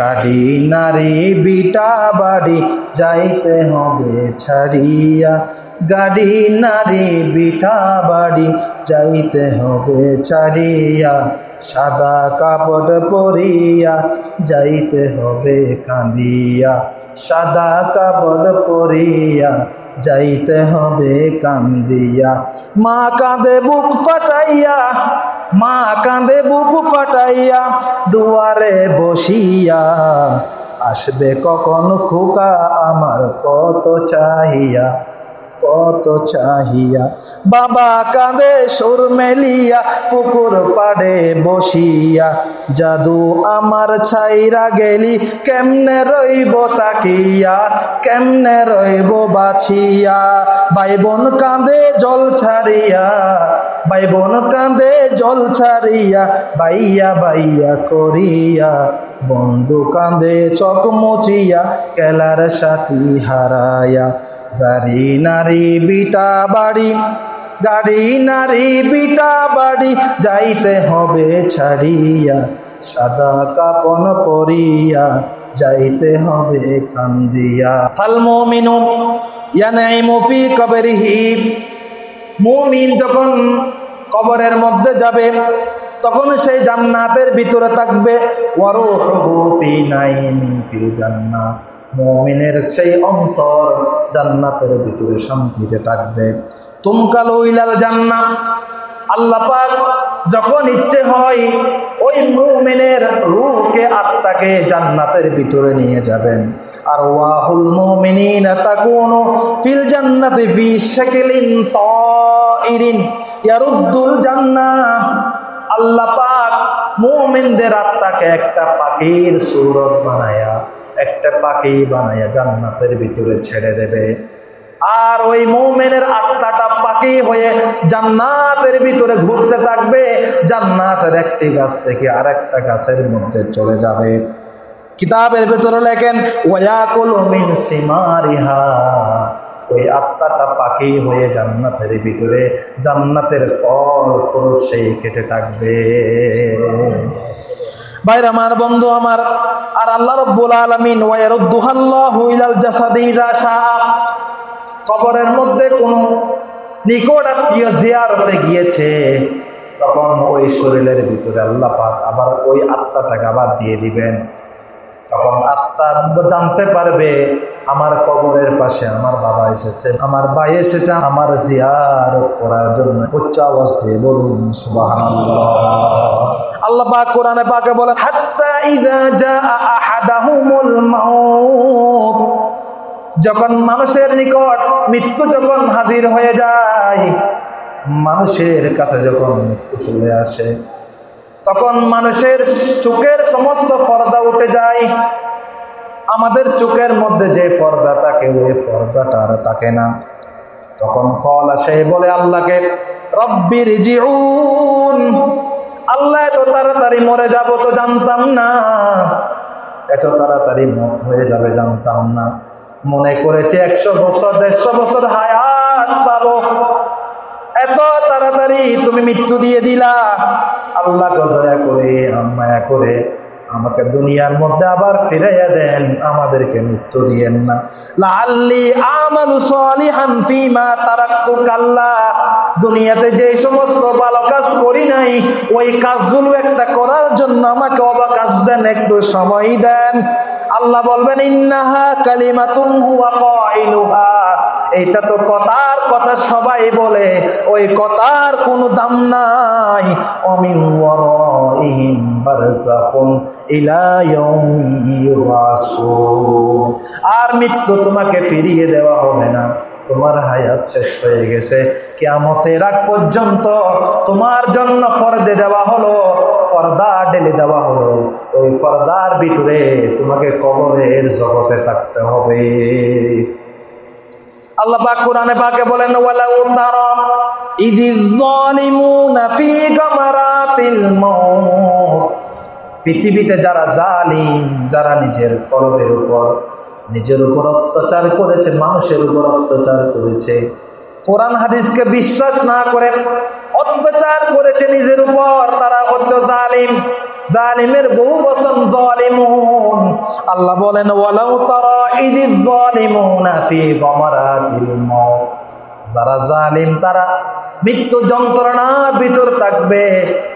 গাড়ি, নারী, বিটা বাড়ি যাইতে হবে ছাড়িয়া। গাড়ি, নারী, বিটা বাড়ি যাইতে হবে ছাড়িয়া। সাদা কাপড় পরিয়া যাইতে হবে কাঁদিয়া। সাদা কাপড় পরিয়া যাইতে হবে কান্দিয়া মা কাঁদে বুক ফাটাইয়া মা কাঁদে বুক ফাটাইয়া দুয়ারে বসিয়া আসবে কখন খোকা আমার কত চাহিয়া। কত চাহিয়া। বাবা কাঁদে, সুর মেলিয়া, পুকুর পাড়ে বসিয়া। জাদু আমার ছাইরা গেলি, কেমনে রইব তাকিয়া? কেমনে রইব বাছিয়া? ভাই বোন কাঁদে, জল ছাড়িয়া। ভাই বোন কাঁদে, জল ছাড়িয়া, বাইয়া বাইয়া করিয়া। বন্ধু কাঁদে চক মুচিয়া কেলার সাথী হারায়া। গাড়ি নারী বিটা বাড়ি গাড়ি নারী বিটা বাড়ি, যাইতে হবে ছাড়িয়া, সাদা কাপন পরিয়া, যাইতে হবে কান্দিয়া। ফাল মুমিনু ইয়ানাইমু ফি কবরিহি, মুমিন যখন কবরের মধ্যে যাবে তখন সেই জান্নাতের ভিতরে থাকবে ফিল সেই অন্তর জান্নাতের ভিতরে শান্তিতে থাকবে। তুমকালু ইলাল জান্নাত আল্লাহ পাক যখন ইচ্ছে হয়, ওই মুমিনের রূহকে আত্মাকে জান্নাতের ভিতরে নিয়ে যাবেন। আর ওয়াহুল মুমিনিনা তাকুনু ফিল জান্নাতি ইয়ারুদ্দুল জান্নাহ। আল্লাহ পাক মুমিনদের আত্মাকে একটা পাখির সুরত বানায়া, একটা পাখি বানায়া জান্নাতের ভিতরে ছেড়ে দেবে। আর ওই মৌমেনের আত্মাটা পাখি হয়ে জান্নাতের ভিতরে ঘুরতে থাকবে, জান্নাতের একটি গাছ থেকে আর একটা গাছের মধ্যে চলে যাবে। কিতাবের ভিতরে লেখেন ওয়াকুল মিন সিমারিহা। ওই আত্মাটা পাখি হয়ে জান্নাতের ভিতরে, জান্নাতের ফল, ফুল সেই খেতে থাকবে। ভাইর, আমার বন্ধু, আমার, আর আল্লাহ রব্বুল আলামিন ওয়ায়ারুদ্দুহাল্লাহু ইলাল জাসাদি ইযা শাআ, কবরের মধ্যে কোন নিকট আত্মীয় জিয়ারতে গিয়েছে, তখন ওই শরীরের ভিতরে আল্লাহ পাক আবার ওই আত্মাটাকে আবার দিয়ে দিবেন। তখন আত্মা জানতে পারবে, আমার কবরের পাশে আমার বাবা এসেছে। আমার ভাই এসেছে আমার জিয়ার করার জন্য। উচ্চ আওয়াজ দিয়ে বলুন আল্লাহ পাক কোরআনে পাকে বলেন, হাত্তা ইযা জাআ আহাদাহুমুল মাউত। যখন মানুষের নিকট মৃত্যু যখন হাজির হয়ে যায়, মানুষের কাছে যখন মৃত্যু চলে আসে তখন মানুষের চোখের সমস্ত পর্দা উঠে যায়। আমাদের চোখের মধ্যে যে পর্দা থাকে, ওই পর্দাটা আর থাকে না। তখন কল আসে বলে আল্লাহকে রব্বির জিউন আল্লাহ এত তাড়াতাড়ি মরে যাব তো জানতাম না। এত তাড়াতাড়ি মত হয়ে যাবে জানতাম না। মনে করেছে একশো বছর, দেড়শো বছর হায়াত পাবো। এত তাড়াতাড়ি তুমি মৃত্যু দিয়ে দিলা। আল্লাহ দয়া করে মায়া করে আমাকে দুনিয়ার মধ্যে আবার ফিরাইয়া দেন, আমাদেরকে মৃত্যু দিয়েন না। লাল্লি আমালু সলিহান ফিমা তারাক্তু কাল্লা। দুনিয়াতে যে সমস্ত ভালো কাজ করি নাই, ওই কাজগুলো একটা করার জন্য আমাকে অবাকাশ দেন, একটু সময় দেন। আল্লাহ বলবেন, ইন্নাহা কালিমাতুন হুয়া কাইলুহা। এটা তো কথার কথা সবাই বলে, ওই কথার কোনো দাম নাই। অমিন ওয়ারাইহিম আর মৃত্যু তোমাকে ফিরিয়ে দেওয়া হবে না। তোমার হায়াত শেষ হয়ে গেছে। কিয়ামতের আগ পর্যন্ত তোমার জন্য ফরদে দেওয়া হলো, ফর্দা ডেলে দেওয়া হলো। ওই ফর্দার ভিতরে তোমাকে কবরের জগতে থাকতে হবে। আল্লাহ কোরআনে বলেন পৃথিবীতে যারা জালিম, যারা নিজের কলবের উপর, নিজের উপর অত্যাচার করেছে, মানুষের উপর অত্যাচার করেছে, কোরআন হাদিসকে বিশ্বাস না করে অত্যাচার করেছে নিজের উপর, তারা হচ্ছে জালিম। জালিমের বহু বচন জালিমুন। আল্লাহ বলেন, ওয়ালাউ তারা ইদিজ জালিমুনা ফি গমারাতিল মাউত যারা জালিম, তারা মৃত্যু যন্ত্রণার ভিতর থাকবে,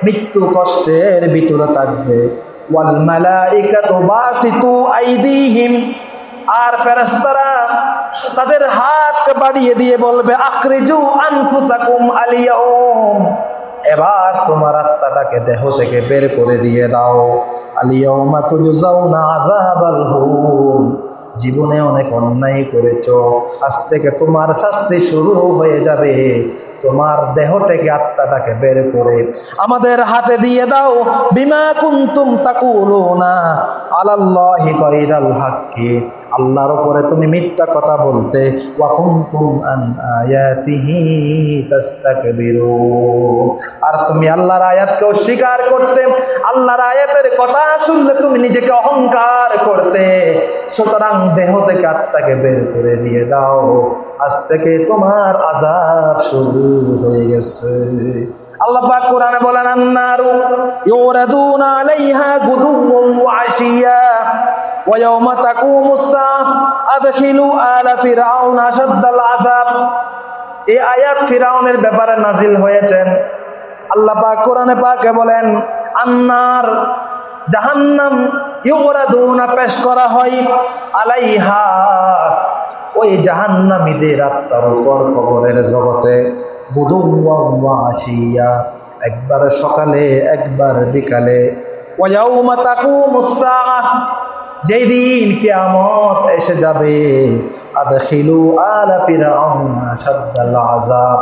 মৃত্যু কষ্টের ভিতরে থাকবে। আর ফেরেশতারা তাদের হাত বাড়িয়ে দিয়ে বলবে, আখরিজু আনফুসাকুম আলিয়াউম এবার তোমার আত্মাটাকে দেহ থেকে বের করে দিয়ে দাও। আলিয়াউমা তুজজাউনা আযাবাল হুম জীবনে অনেক অন্যায় করেছ। আজ থেকে তোমার শাস্তি শুরু হয়ে যাবে। তোমার দেহ থেকে আত্মাটাকে বের করে আমাদের হাতে দিয়ে দাও। বিমা কুন্তুম তাকুলো না আলাল্লাহি গায়রাল হাক্কি। আল্লাহর উপরে তুমি মিথ্যা কথা বলতে, ওয়া কুনতুম আন আয়াতিহি তাস্তাকবিরুন। আর তুমি আল্লাহর আয়াতকে অস্বীকার করতে, আল্লাহর আয়াতের কথা শুনলে তুমি নিজেকে অহংকার করতে। সুতরাং দেহ থেকে আত্মাকে বের করে দিয়ে দাও। আজ থেকে তোমার আজাব শুরু। হয়ে গেছে। আল্লাহ কোরআনে বলেন, আন্নারু ইউরাদুনা আলাইহা গুদুওয়ান ওয়া আশিয়া ওয়া ইয়াওমা তাকুমুস সাআহ আদখিলু আলা ফিরআউন আশাদ্দাল আযাব। এই আয়াত ফিরাউনের ব্যাপারে নাজিল হয়েছেন আল্লাহ পাক কোরআনে পাকে বলেন, আন্নার জাহান্নাম ইউরাদুনা পেশ করা হয় আলাইহা ওই জাহান্নামীদের আত্মার উপর কবরের জগতে আসিয়া একবার সকালে, একবার বিকালে। যেই দিন কিয়ামত এসে যাবে। আদখিলু আলা ফিরাউনা আযাব।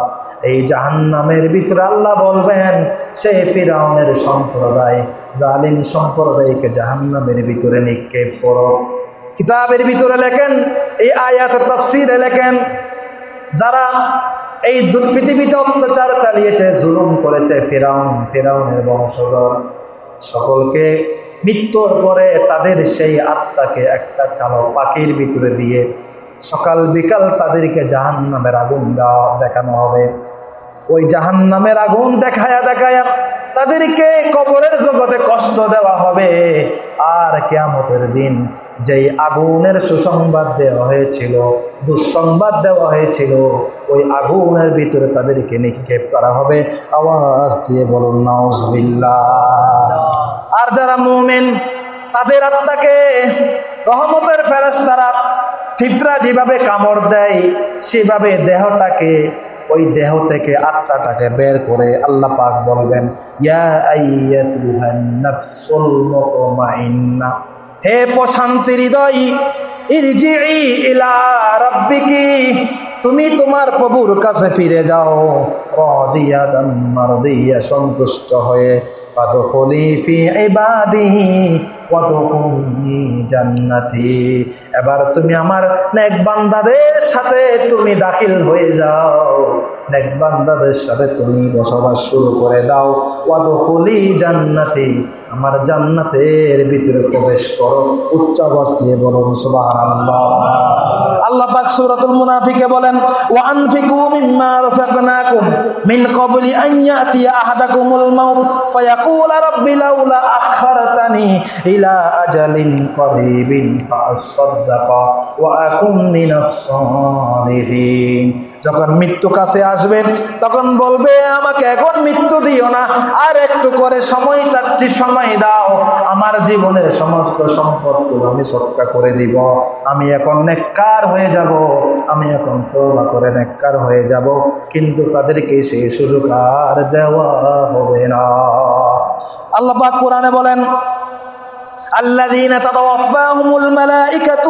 এই জাহান্নামের ভিতরে আল্লাহ বলবেন সে ফিরাউনের সম্প্রদায়, জালিম সম্প্রদায়কে জাহান্নামের ভিতরে নিক্ষেপ করো। কিতাবের ভিতরে লেখেন, এই আয়াত তাফসিরে লেখেন, যারা এই পৃথিবীতে অত্যাচার চালিয়েছে, জুলুম করেছে, ফেরাউন, ফেরাউনের বংশধর, সকলকে মৃত্যুর পরে তাদের সেই আত্মাকে একটা কালো পাখির ভিতরে দিয়ে সকাল বিকাল তাদেরকে জাহান নামের আগুন দেওয়া দেখানো হবে। ওই জাহান নামের আগুন দেখায়া দেখায়া তাদেরকে কবরের জগতে কষ্ট দেওয়া হবে। আর কেয়ামতের দিন যেই আগুনের সুসংবাদ দেওয়া হয়েছিল, দুঃসংবাদ দেওয়া হয়েছিল, ওই আগুনের ভিতরে তাদেরকে নিক্ষেপ করা হবে। আওয়াজ দিয়ে বলুন, নাউজবিল্লাহ। আর যারা মুমিন, তাদের আত্মাকে রহমতের ফেরাস তারা ফিপরা যেভাবে কামড় দেয়, সেভাবে দেহটাকে ওই দেহ থেকে আত্মাটাকে বের করে আল্লাহ পাক বলবেন হে প্রশান্তি হৃদয় ইলা রাব্বিকি তুমি তোমার প্রভুর কাছে ফিরে যাও। সন্তুষ্ট হয়ে ফি জান্নাতি। এবার তুমি আমার নেক বান্দাদের সাথে তুমি দাখিল হয়ে যাও। নেক বান্দাদের সাথে তুমি বসবাস শুরু করে দাও। ওয়াদখুলি জান্নাতি, আমার জান্নাতের ভিতরে প্রবেশ করো। উচ্চ দিয়ে বলুন আল্লাহ মাউত আজালিন করিবিন ফাআসাদদাকা ওয়া আকুম মিনাস সালিহিন যখন মৃত্যু কাছে আসবে, তখন বলবে, আমাকে এখন মৃত্যু দিও না, আর একটু করে সময় চাচ্ছি সময় দাও, আমার জীবনের সমস্ত সম্পদগুলো আমি সৎকা করে দিব। আমি এখন নেককার হয়ে যাব, আমি এখন তোবা করে নেককার হয়ে যাব, কিন্তু তাদেরকে সেই সুযোগ আর দেওয়া হবে না। আল্লাহ কোরআনে বলেন الذين تتوفاهم الملائكة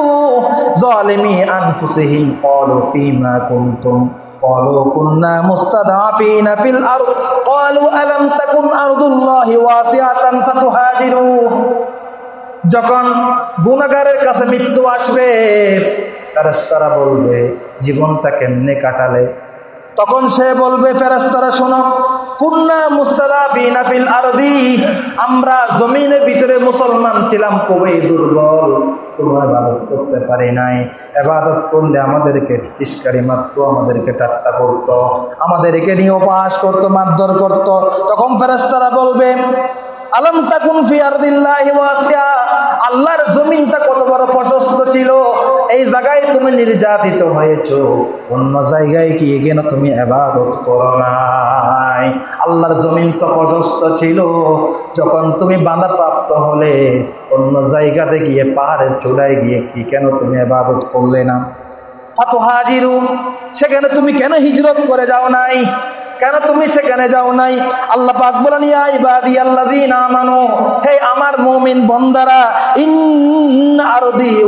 ظالمي أنفسهم قالوا فيما كنتم قالوا كنا مستضعفين في الأرض قالوا ألم تكن أرض الله واسعة فتهاجروا যখন গুণাগারের কাছে মৃত্যু আসবে তারা বলবে জীবনটা কেমনে কাটালে তখন সে বলবে ফেরেশতারা শোনো কুন্না মুস্তাদাফিনা আরদি। আমরা জমিনের ভিতরে মুসলমান ছিলাম, খুবই দুর্বল। কোনো ইবাদত করতে পারি নাই। ইবাদত করলে আমাদেরকে তিস্কারি মারতো, আমাদেরকে ঠাট্টা করতো, আমাদেরকে নিয়ে উপাস করতো, মারধর করতো। তখন ফেরেশতারা বলবে, আলম তাকুন ফি আরদিল্লাহি আল্লাহর জমিনটা কত বড় প্রশস্ত ছিল এই জায়গায় তুমি নির্যাতিত হয়েছ, অন্য জায়গায় কি কেন তুমি আবাদত করো নাই? আল্লাহর জমিন তো প্রশস্ত ছিল, যখন তুমি বাঁধা প্রাপ্ত হলে, অন্য জায়গাতে গিয়ে পাহাড়ের চূড়ায় গিয়ে কি কেন তুমি আবাদত করলে না? ফাতো হাজিরু সেখানে তুমি কেন হিজরত করে যাও নাই? কেন তুমি সেখানে যাও নাই? আল্লাহ পাক বলেন, ইয়া ইবাদি আল্লাযিনা আমানু, হে আমার মুমিন বন্দারা ইন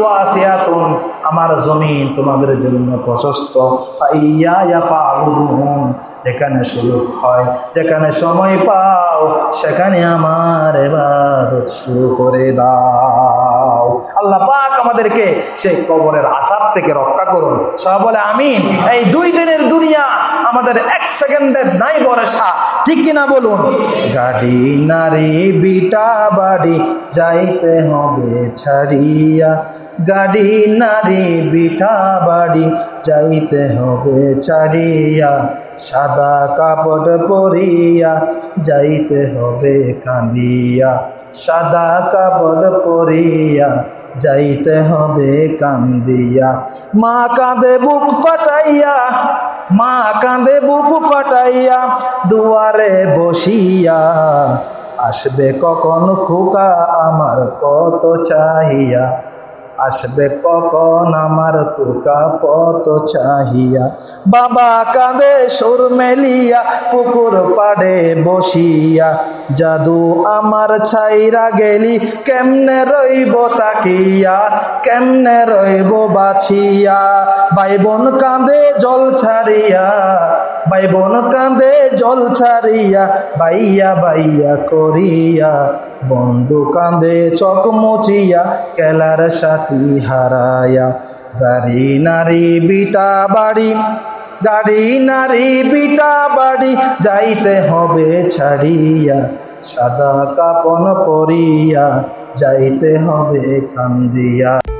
ওয়াসিয়াতুন, আমার জমিন তোমাদের জন্য প্রশস্ত। যেখানে সুযোগ হয়, যেখানে সময় পাও, সেখানে আমার ইবাদত শুরু করে দাও। আল্লাহ পাক আমাদেরকে সেই কবরের আসার থেকে রক্ষা করুন। সব বলে, আমিন। এই দুই দিনের দুনিয়া আমাদের এক সেকেন্ডের নাই ভরসা ঠিক কিনা বলুন? গাড়ি, নারী, বিটা, বাড়ি, যাইতে হবে ছাড়িয়া। গাড়ি, নারী, বিটা, বাড়ি, যাইতে হবে ছাড়িয়া। সাদা কাপড় পরিয়া যাইতে হবে কাঁদিয়া। সাদা কাপড় পরিয়া যাইতে হবে কান্দিয়া মা কাঁদে বুক ফাটাইয়া মা কাঁদে বুক ফাটাইয়া দুয়ারে বসিয়া আসবে কখন খোকা আমার কত চাহিয়া। আসবে কখন আমার কুকা পত চাহিয়া? বাবা কাঁদে, সুর মেলিয়া, পুকুর পাড়ে বসিয়া। জাদু আমার ছাইরা গেলি, কেমনে রইব তাকিয়া? কেমনে রইব বাছিয়া? ভাই বোন কাঁদে, জল ছাড়িয়া। ভাই বোন কাঁদে, জল ছাড়িয়া, বাইয়া বাইয়া করিয়া। বন্ধু কাঁদে চক মুচিয়া কেলার সাথী হারায়া গাড়ি, নারী, বিটা, বাড়ি। গাড়ি, নারী, বিটা, বাড়ি, যাইতে হবে ছাড়িয়া, সাদা কাপন পরিয়া, যাইতে হবে কান্দিয়া।